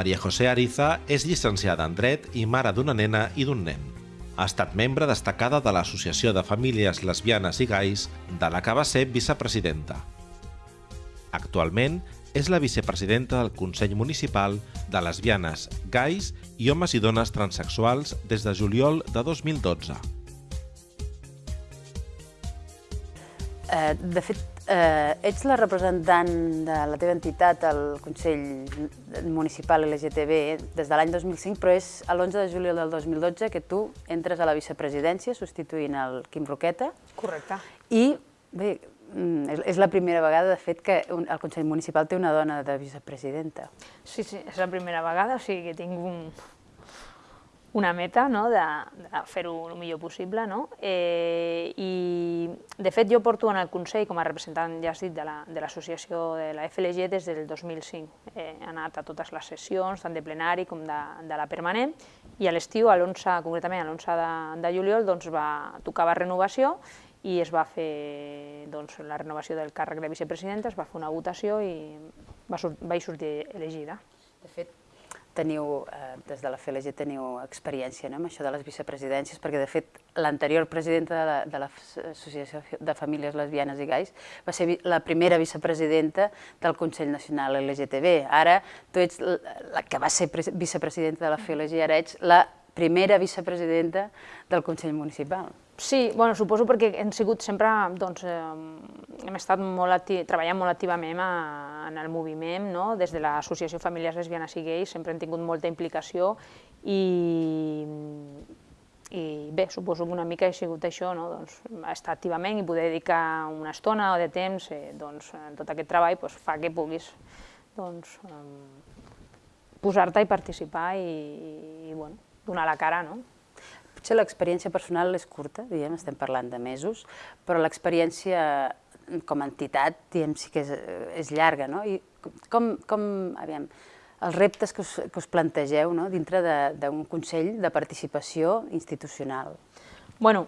Maria José Ariza és llicenciada en Dret i mare d'una nena i d'un nen. Ha estat membre destacada de l'Associació de Famílies Lesbianes i Gais, de la que va ser vicepresidenta. Actualment és la vicepresidenta del Consell Municipal de Lesbianes, Gais i Homes i Dones Transsexuals des de juliol de 2012. Eh, de fet, eh, ets la representant de la teva entitat al Consell Municipal LGTB des de l'any 2005, però és l'11 de juliol del 2012 que tu entres a la vicepresidència substituint el Quim Roqueta. Correcte. I bé, mm, és la primera vegada, de fet, que el Consell Municipal té una dona de vicepresidenta. Sí, sí, és la primera vegada, o sigui que tinc un, una meta no? de, de fer-ho el millor possible. No? Eh, I, de fet, jo porto en el Consell, com a representant, ja has dit, de l'associació la, de, de la FLG des del 2005. Eh, he anat a totes les sessions, tant de plenari com de, de la permanent, i a l'estiu, concretament a l'11 de, de juliol, doncs, va, tocava renovació i es va fer doncs, la renovació del càrrec de vicepresidenta, es va fer una votació i va, vaig sortir elegida. De fet, teniu, eh, des de la FLG teniu experiència no, amb això de les vicepresidències, perquè de fet l'anterior presidenta de l'Associació la, de Famílies Lesbianes i Gais va ser la primera vicepresidenta del Consell Nacional LGTB. Ara tu ets la que va ser vicepresidenta de la FLG, ara ets la primera vicepresidenta del Consell Municipal. Sí, bueno, suposo perquè hem sigut sempre, doncs, eh, hem estat molt acti treballant molt activament a, en el moviment, no? des de l'Associació Famílies Lesbianes i Gais, sempre hem tingut molta implicació i, i bé, suposo que una mica he sigut això, no? doncs, estar activament i poder dedicar una estona o de temps eh, doncs, en tot aquest treball doncs, fa que puguis doncs, eh, posar-te i participar i, i bueno, donar la cara. No? Potser l'experiència personal és curta, diguem, estem parlant de mesos, però l'experiència com a entitat, diguem, sí que és, és llarga, no? I com, com aviam, els reptes que us, que us plantegeu no? dintre d'un Consell de Participació Institucional? Bueno,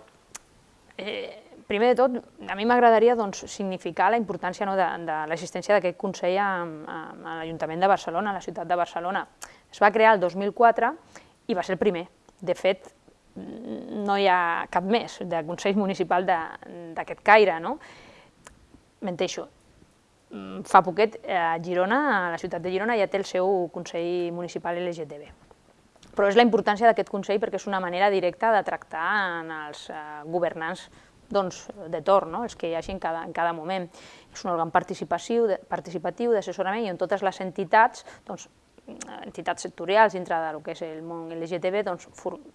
eh, primer de tot, a mi m'agradaria doncs, significar la importància no, de, de l'existència d'aquest Consell a, a, a l'Ajuntament de Barcelona, a la ciutat de Barcelona. Es va crear el 2004 i va ser el primer. De fet, no hi ha cap més de Consell Municipal d'aquest caire, no? Menteixo. Mm, fa poquet, a Girona, a la ciutat de Girona, ja té el seu Consell Municipal LGTB. Però és la importància d'aquest Consell perquè és una manera directa de tractar en els eh, governants doncs, de torn, no? els que hi hagi en cada, en cada moment. És un òrgan participatiu, d'assessorament i on totes les entitats doncs, entitats sectorials dintre del que és el món LGTB, doncs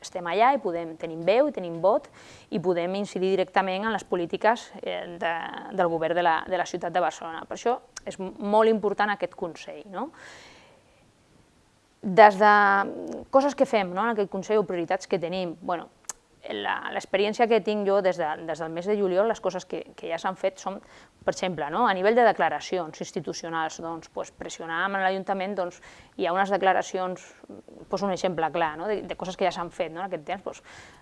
estem allà i podem, tenim veu i tenim vot i podem incidir directament en les polítiques eh, de, del govern de la, de la ciutat de Barcelona. Per això és molt important aquest Consell. No? Des de coses que fem no, en aquest Consell o prioritats que tenim, bueno, l'experiència que tinc jo des, de, des del mes de juliol, les coses que, que ja s'han fet són, per exemple, no? a nivell de declaracions institucionals, doncs, pues, pressionar amb l'Ajuntament, doncs, hi ha unes declaracions, pues, un exemple clar, no? de, de coses que ja s'han fet no? en aquest temps, pues,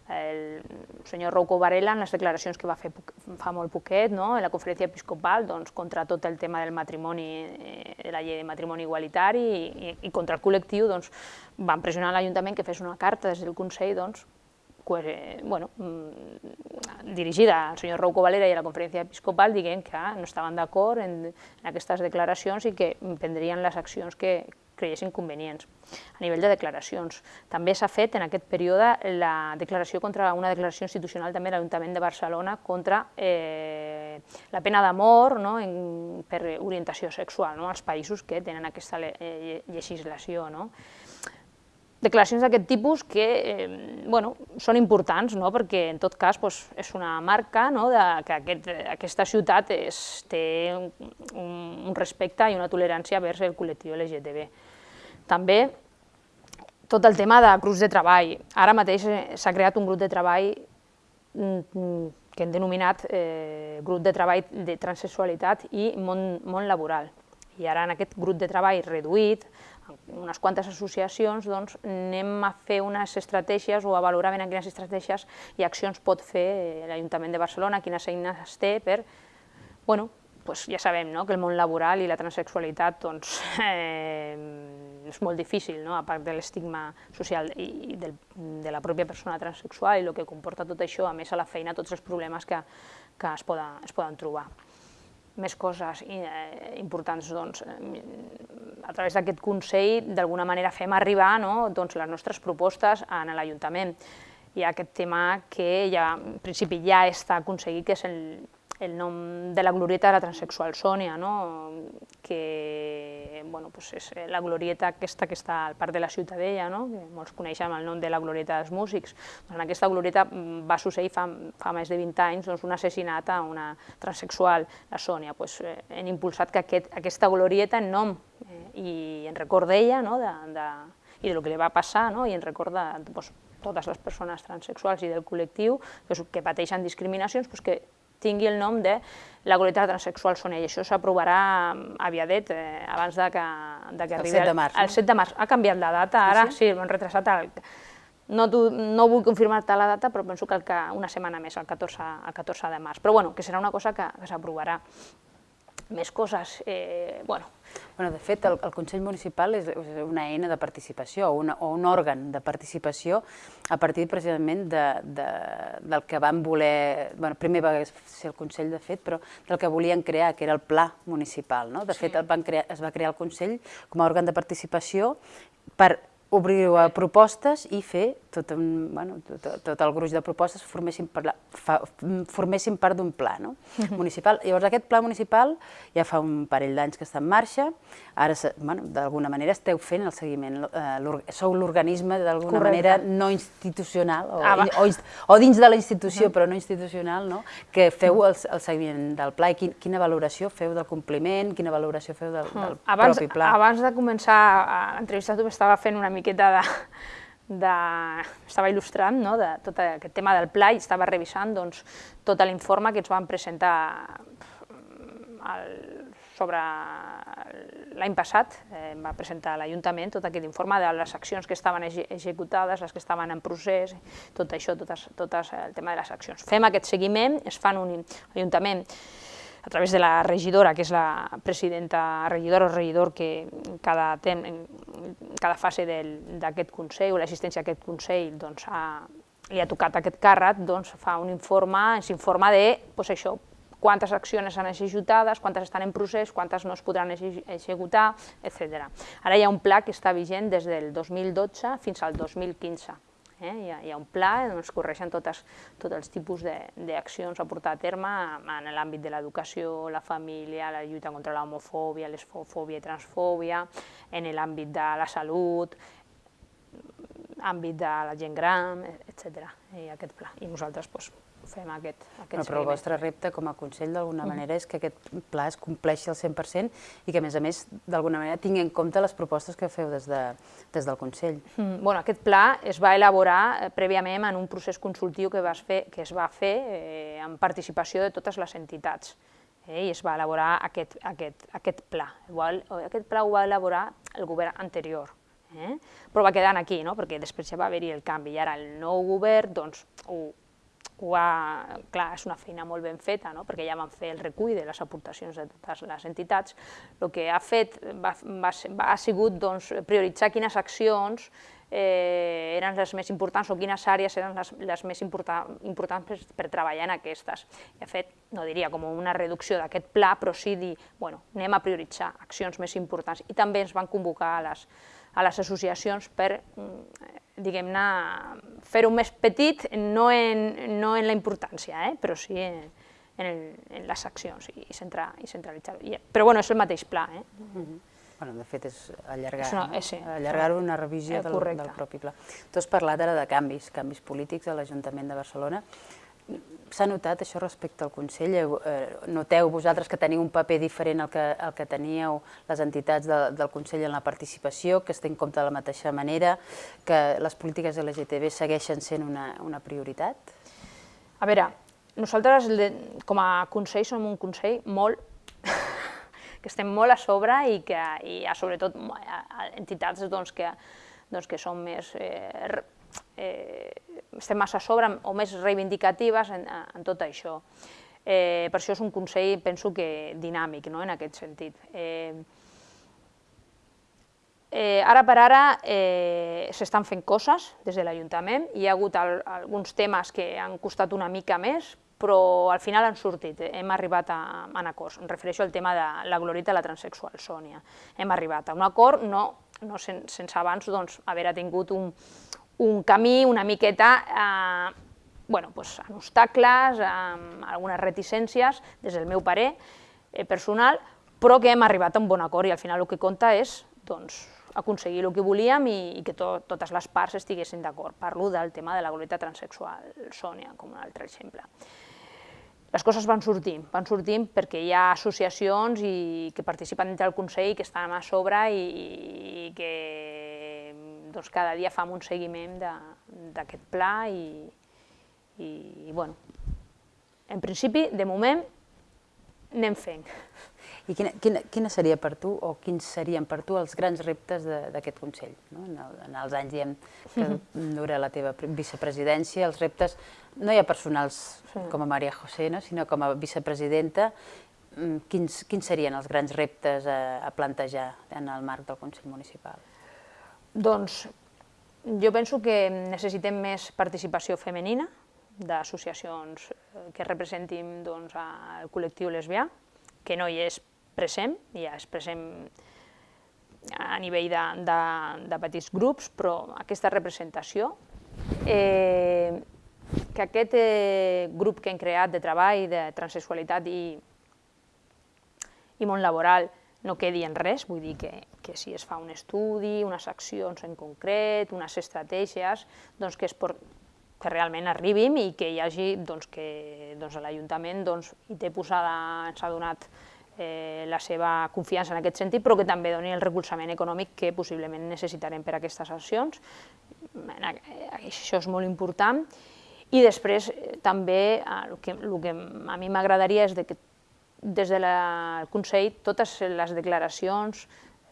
el senyor Rouco Varela, en les declaracions que va fer fa molt poquet, no? en la conferència episcopal, doncs, contra tot el tema del matrimoni, eh, la llei de matrimoni igualitari i, i, i contra el col·lectiu, doncs, van pressionar l'Ajuntament que fes una carta des del Consell doncs, bueno, mm, dirigida al senyor Rouco Valera i a la conferència episcopal dient que no estaven d'acord en, en aquestes declaracions i que prendrien les accions que creiessin convenients. A nivell de declaracions, també s'ha fet en aquest període la declaració contra una declaració institucional també de l'Ajuntament de Barcelona contra eh, la pena de mort no, en, per orientació sexual no, als països que tenen aquesta eh, legislació. No declaracions d'aquest tipus que eh, bueno, són importants, no? perquè en tot cas doncs, és una marca no? de que aquest, aquesta ciutat és, té un, un respecte i una tolerància vers el col·lectiu LGTB. També tot el tema de grups de treball. Ara mateix eh, s'ha creat un grup de treball mm, que hem denominat eh, grup de treball de transsexualitat i món, món laboral. I ara en aquest grup de treball reduït unes quantes associacions, doncs, anem a fer unes estratègies o a valorar ben quines estratègies i accions pot fer l'Ajuntament de Barcelona, quines eines té per, bueno, pues ja sabem no? que el món laboral i la transexualitat doncs, eh, és molt difícil, no? a part de l'estigma social i, del, de la pròpia persona transsexual i el que comporta tot això, a més a la feina, tots els problemes que, que es, poden, es poden trobar. Més coses eh, importants, doncs, a través d'aquest Consell, d'alguna manera fem arribar no? doncs, les nostres propostes a l'Ajuntament. Hi ha aquest tema que ja, en principi ja està aconseguit, que és el, el nom de la glorieta de la transexual Sònia, no? que bueno, pues és la glorieta aquesta que està al parc de la Ciutadella, no? que molts coneixem el nom de la glorieta dels músics. Doncs en aquesta glorieta mm, va succeir fa, fa més de 20 anys doncs, un assassinat a una transexual, la Sònia. Pues, eh, hem impulsat que aquest, aquesta glorieta en nom eh, i en record d'ella no? de, de, i de lo que li va passar no? i en record de pues, totes les persones transexuals i del col·lectiu que, que pateixen discriminacions, pues, que tingui el nom de la glorieta transexual Sonia, i això s'aprovarà aviadet, eh, abans de que, de que el arribi... El 7 de març. El 7 de març. Ha canviat la data, ara sí, sí m'han retrasat el, no, tu, no vull confirmar-te la data, però penso que, el que una setmana més, el 14, el 14 de març. Però bueno, que serà una cosa que, que s'aprovarà. Més coses, eh, bueno, Bueno, de fet, el, el Consell Municipal és una eina de participació o, una, o un òrgan de participació a partir precisament de, de, del que van voler... Bueno, primer va ser el Consell, de fet, però del que volien crear, que era el Pla Municipal. No? De sí. fet, el van crear, es va crear el Consell com a òrgan de participació per obrir-ho a propostes i fer tot, un, bueno, tot, tot el gruix de propostes formessin, per la, fa, formessin part d'un pla no? municipal. Llavors aquest pla municipal ja fa un parell d'anys que està en marxa, ara bueno, d'alguna manera esteu fent el seguiment, eh, sou l'organisme d'alguna manera no institucional o, ah, o, o dins de la institució uh -huh. però no institucional, no? que feu el, el seguiment del pla i quin, quina valoració feu del compliment, quina valoració feu del, del abans, propi pla. Abans de començar l'entrevista tu estava fent una miqueta de, de, estava il·lustrant no, de tot aquest tema del pla i estava revisant doncs, tot l'informe que ens van presentar el, sobre l'any passat, eh, va presentar l'Ajuntament tot aquest informe de les accions que estaven executades, les que estaven en procés, tot això, totes, totes el tema de les accions. Fem aquest seguiment, es fan un Ajuntament a través de la regidora, que és la presidenta, regidora o regidor que cada, tem, cada fase d'aquest Consell o l'assistència a aquest Consell doncs, ha, li ha tocat aquest càrrec, doncs fa un informe, s'informa de pues, això, quantes accions han executades, quantes estan en procés, quantes no es podran executar, etc. Ara hi ha un pla que està vigent des del 2012 fins al 2015 Eh? Hi, ha, hi ha un pla on es correixen totes, tots els tipus d'accions a portar a terme en l'àmbit de l'educació, la família, la lluita contra l'homofòbia, l'esfòbia i transfòbia, en l'àmbit de la salut, àmbit de la gent gran, etc. I aquest pla. I nosaltres doncs, fem aquest, aquest no, Però el vostre repte com a Consell d'alguna manera és que aquest pla es compleixi al 100% i que a més a més d'alguna manera tingui en compte les propostes que feu des, de, des del Consell. Mm. Bueno, aquest pla es va elaborar eh, prèviament en un procés consultiu que, vas fer, que es va fer eh, amb participació de totes les entitats eh, i es va elaborar aquest, aquest, aquest pla. Igual, aquest pla ho va elaborar el govern anterior, eh? però va quedar aquí, no? perquè després ja va haver-hi el canvi i ara el nou govern doncs, ho, ho ha, clar, és una feina molt ben feta, no? perquè ja van fer el recull de les aportacions de totes les entitats. El que ha fet va, va, va, ha sigut doncs, prioritzar quines accions eh, eren les més importants o quines àrees eren les, les més important, importants per, per treballar en aquestes. I ha fet, no diria com una reducció d'aquest pla, però sí dir, bueno, anem a prioritzar accions més importants. I també ens van convocar a les, a les associacions per mm, diguem-ne, fer-ho més petit, no en, no en la importància, eh? però sí en, en, el, en les accions i, centrar, i centralitzar-ho. Però bueno, és el mateix pla. Eh? Mm -hmm. Bueno, de fet, és allargar-ho, eh, sí, allargar una revisió eh, del, del propi pla. Tu has parlat ara de canvis, canvis polítics a l'Ajuntament de Barcelona. S'ha notat això respecte al Consell? Eh, noteu vosaltres que teniu un paper diferent al que, al que teníeu les entitats de, del Consell en la participació, que es té en compte de la mateixa manera, que les polítiques LGTB segueixen sent una, una prioritat? A veure, nosaltres com a Consell som un Consell molt que estem molt a sobre i que i a, sobretot entitats doncs, que, doncs, que són més eh, eh, estem massa a sobre o més reivindicatives en, en tot això. Eh, per això és un consell, penso que dinàmic, no?, en aquest sentit. Eh, eh, ara per ara eh, s'estan fent coses des de l'Ajuntament, hi ha hagut al, alguns temes que han costat una mica més, però al final han sortit, eh, hem arribat a, a acords. Em refereixo al tema de la glorita i la transexual, Sònia. Hem arribat a un acord, no, no sen, sense abans doncs, haver tingut un, un camí una miqueta eh, bueno, pues, amb obstacles, amb algunes reticències, des del meu parer eh, personal, però que hem arribat a un bon acord i al final el que compta és doncs, aconseguir el que volíem i, i que to, totes les parts estiguessin d'acord. Parlo del tema de la glorieta transexual, Sònia, com un altre exemple. Les coses van sortint, van sortint perquè hi ha associacions i, que participen dintre del Consell que estan a sobre i, i que doncs, cada dia fam un seguiment d'aquest pla i, i, i bueno, en principi, de moment, anem fent. I quina, quina, quina seria per tu, o quins serien per tu els grans reptes d'aquest Consell? No? En, el, en els anys diem, que dura la teva vicepresidència, els reptes, no hi ha personals sí. com a Maria José, no? sinó com a vicepresidenta, mm, quins, quins serien els grans reptes a, a plantejar en el marc del Consell Municipal? Doncs jo penso que necessitem més participació femenina d'associacions eh, que representin doncs, el col·lectiu lesbià, que no hi és present, ja és present a nivell de, de, de petits grups, però aquesta representació, eh, que aquest eh, grup que hem creat de treball de transsexualitat i, i món laboral no quedi en res, vull dir que, que si es fa un estudi, unes accions en concret, unes estratègies, doncs que, es por, que realment arribim i que hi hagi doncs, que doncs, l'Ajuntament doncs, hi té posada, ens ha donat eh, la seva confiança en aquest sentit, però que també doni el recolzament econòmic que possiblement necessitarem per a aquestes accions. Això és molt important. I després eh, també el que, el que a mi m'agradaria és que des del de Consell totes les declaracions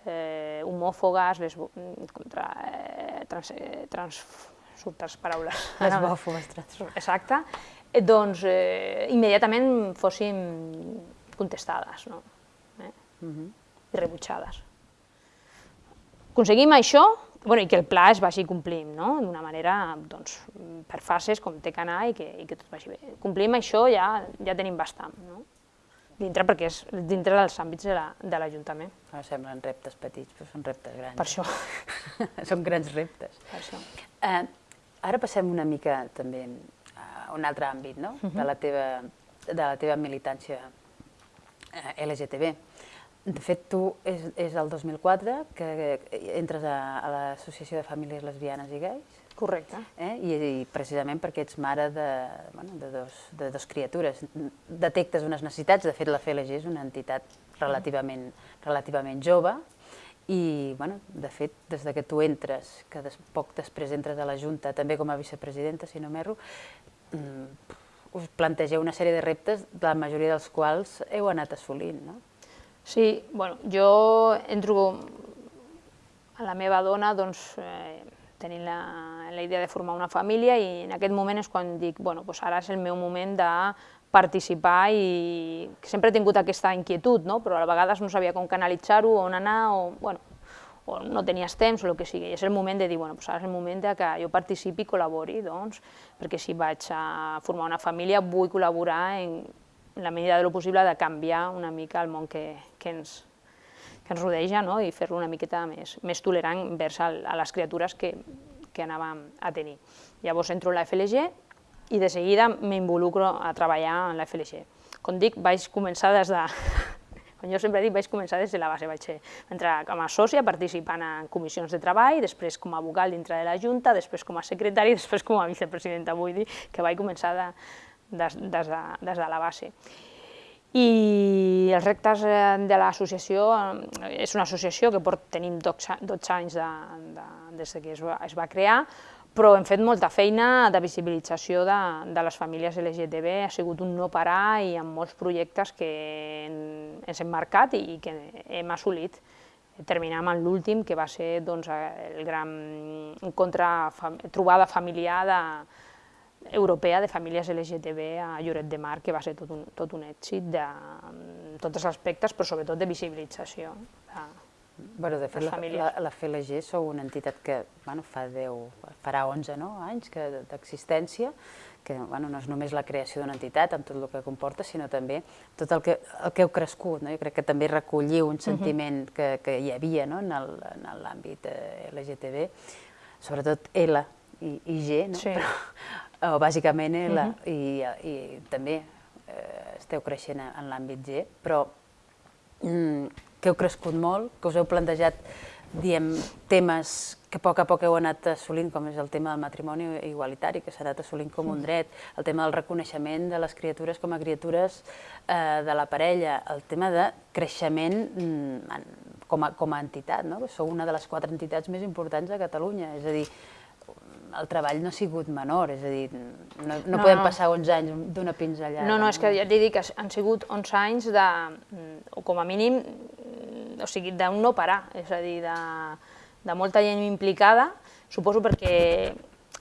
eh, homòfogues, les, contra, eh, trans, eh, trans, les paraules. Lesbòfobes. Exacte. Eh, doncs eh, immediatament fossin contestades no? eh? uh -huh. i rebutjades. Aconseguim això bueno, i que el pla es vagi complint no? d'una manera doncs, per fases com té que anar i que, i que tot vagi bé. Complim això ja, ja tenim bastant. No? Dintre perquè és dintre dels àmbits de l'Ajuntament. La, de semblen reptes petits, però són reptes grans. Per això. són grans reptes. Per això. Eh, ara passem una mica també a un altre àmbit no? uh -huh. de, la teva, de la teva militància Eh, LGTB. De fet, tu és, és el 2004 que entres a, a l'Associació de Famílies Lesbianes i Gais. Correcte. Eh? I, I precisament perquè ets mare de, bueno, de, dos, de dos criatures. Detectes unes necessitats, de fet la FLG és una entitat relativament, relativament jove, i, bueno, de fet, des de que tu entres, que des, poc després entres a la Junta, també com a vicepresidenta, si no m'erro, mmm, us plantegeu una sèrie de reptes, la majoria dels quals heu anat assolint, no? Sí, bueno, jo entro a la meva dona doncs, eh, tenint la, la idea de formar una família i en aquest moment és quan dic, bueno, doncs ara és el meu moment de participar i sempre he tingut aquesta inquietud, no? però a vegades no sabia com canalitzar-ho, on anar, o, bueno, o no tenies temps o el que sigui, i és el moment de dir, bueno, doncs ara és el moment de que jo participi i col·labori, doncs, perquè si vaig a formar una família vull col·laborar en, en la medida de lo possible de canviar una mica el món que, que, ens, que ens rodeja no? i fer-lo una miqueta més, més tolerant envers a, a les criatures que, que anàvem a tenir. Llavors entro en la FLG i de seguida m'involucro a treballar en la FLG. Com dic, vaig començar des de, com jo sempre dic, vaig començar des de la base, vaig entrar com a sòcia participant en comissions de treball, després com a vocal dintre de la Junta, després com a secretari, després com a vicepresidenta, vull dir que vaig començar de, des, des, de, des de la base. I els rectes de l'associació, és una associació que port, tenim 12, 12 anys de, de, des que es va, es va crear, però hem fet molta feina de visibilització de, de les famílies LGTB, ha sigut un no parar i amb molts projectes que ens hem marcat i que hem assolit. Terminam amb l'últim, que va ser doncs, el gran encontre, trobada familiar de, europea de famílies LGTB a Lloret de Mar, que va ser tot un, tot un èxit de tots els aspectes, però sobretot de visibilització. De, Bueno, de fet, la, la, la FLG sou una entitat que bueno, fa 10, farà 11 no, anys que d'existència, que bueno, no és només la creació d'una entitat amb tot el que comporta, sinó també tot el que, el que heu crescut. No? Jo crec que també recolliu un sentiment que, que hi havia no? en el- en l'àmbit eh, LGTB, sobretot L i, i G, no? Sí. Però, o bàsicament L, i, i també eh, esteu creixent en, en l'àmbit G, però mm, que heu crescut molt, que us heu plantejat diem, temes que a poc a poc heu anat assolint, com és el tema del matrimoni igualitari, que s'ha anat assolint com un dret, el tema del reconeixement de les criatures com a criatures eh, de la parella, el tema de creixement mm, en- com, a, com a entitat, no? Sou una de les quatre entitats més importants de Catalunya, és a dir, el treball no ha sigut menor, és a dir, no, no, No, podem passar 11 anys d'una pinzellada. No, no, és que ja t'he dit que han sigut 11 anys de, o com a mínim, o sigui, d'un no parar, és a dir, de, de molta gent implicada, suposo perquè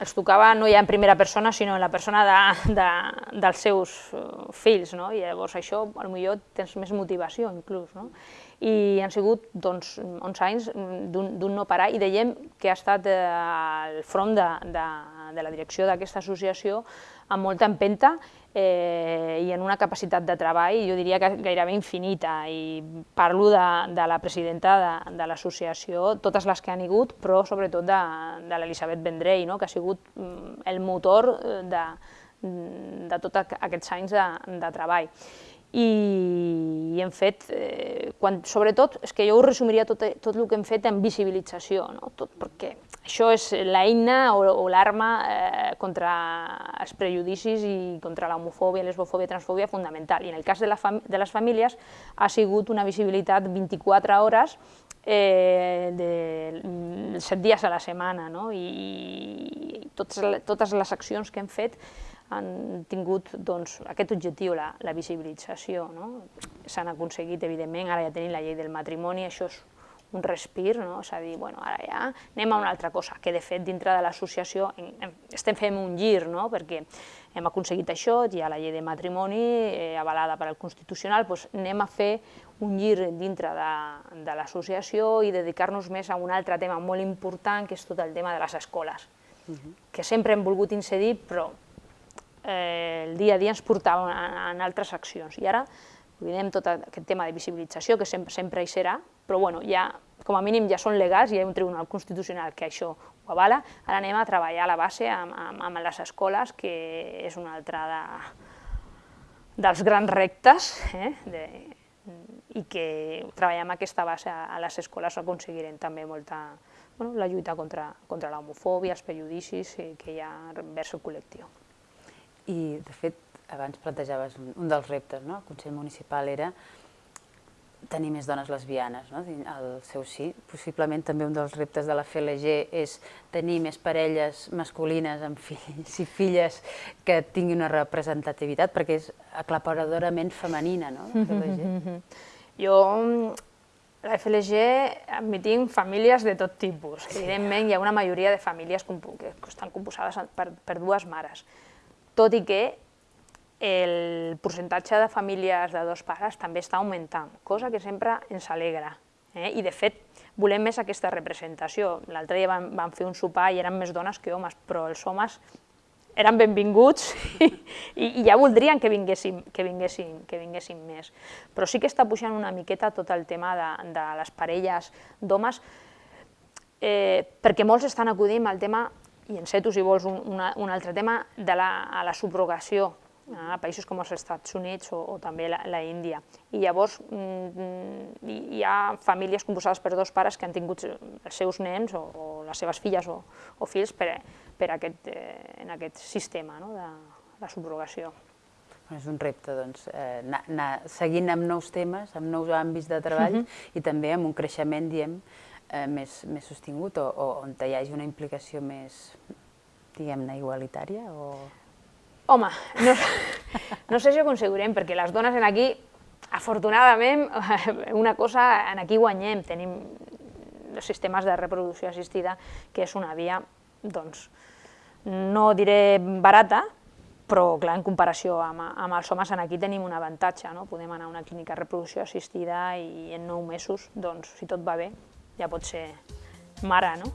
els tocava no ja en primera persona, sinó en la persona de, de, dels seus eh, fills, no? i llavors això, potser tens més motivació inclús. No? I han sigut doncs, 11 anys d'un no parar i dèiem que ha estat eh, al front de, de, de la direcció d'aquesta associació amb molta empenta eh, i en una capacitat de treball, jo diria que gairebé infinita, i parlo de, de la presidenta de, de l'associació, totes les que han hagut, però sobretot de, de l'Elisabet Vendrell, no? que ha sigut mm, el motor eh, de, de tots aquests anys de, de treball. I, i hem fet, eh, quan, sobretot, és que jo ho resumiria tot, tot el que hem fet en visibilització, no? tot, perquè això és l'eina o, o l'arma eh, contra els prejudicis i contra l'homofòbia, lesbofòbia, transfòbia fundamental. I en el cas de, la fam de les famílies ha sigut una visibilitat 24 hores eh, de 7 dies a la setmana, no? i totes, totes les accions que hem fet han tingut doncs, aquest objectiu, la, la visibilització. No? S'han aconseguit, evidentment, ara ja tenim la llei del matrimoni, això és un respir, no? és a dir, bueno, ara ja anem a una altra cosa, que de fet dintre de l'associació estem fent un gir, no? perquè hem aconseguit això, hi ha la llei de matrimoni eh, avalada per al Constitucional, doncs anem a fer un gir dintre de, de l'associació i dedicar-nos més a un altre tema molt important, que és tot el tema de les escoles, que sempre hem volgut incidir, però eh, el dia a dia ens portava en, altres accions. I ara oblidem tot aquest tema de visibilització, que sempre, sempre hi serà, però bueno, ja, com a mínim ja són legals, hi ha un tribunal constitucional que això ho avala, ara anem a treballar a la base amb, amb, amb les escoles, que és una altra de, dels grans reptes, eh? de, i que treballar amb aquesta base a, a les escoles aconseguirem també molta, bueno, la lluita contra, contra l'homofòbia, els prejudicis eh, que hi ha vers el col·lectiu. I, de fet, abans plantejaves un, un dels reptes, no? El Consell Municipal era tenir més dones lesbianes no? al seu sí. Possiblement també un dels reptes de la FLG és tenir més parelles masculines amb fills i filles que tinguin una representativitat, perquè és aclaparadorament femenina, no? La FLG. Jo, la FLG, admitim famílies de tot tipus. Evidentment, hi ha una majoria de famílies que estan composades per, per dues mares, tot i que el percentatge de famílies de dos pares també està augmentant, cosa que sempre ens alegra. Eh? I, de fet, volem més aquesta representació. L'altre dia vam, vam fer un sopar i eren més dones que homes, però els homes eren benvinguts i, i ja voldrien que vinguessin, que, vinguessin, que vinguessin més. Però sí que està pujant una miqueta tot el tema de, de les parelles d'homes, eh, perquè molts estan acudint al tema, i enceto si vols un, una, un altre tema, de la, a la subrogació a països com els Estats Units o, o també la, la Índia. I llavors mm, hi hi ha famílies composades per dos pares que han tingut els seus nens o, o les seves filles o, o fills per, per aquest, eh, en aquest sistema no? de la subrogació. És un repte, doncs, eh, anar, anar seguint amb nous temes, amb nous àmbits de treball i també amb un creixement, diem, eh, més, més sostingut o, o on hi hagi una implicació més, diguem-ne, igualitària o... Home, no, no sé si ho aconseguirem, perquè les dones en aquí, afortunadament, una cosa, en aquí guanyem, tenim els sistemes de reproducció assistida, que és una via, doncs, no diré barata, però clar, en comparació amb, amb els homes, en aquí tenim un avantatge, no? podem anar a una clínica de reproducció assistida i en nou mesos, doncs, si tot va bé, ja pot ser mare, no?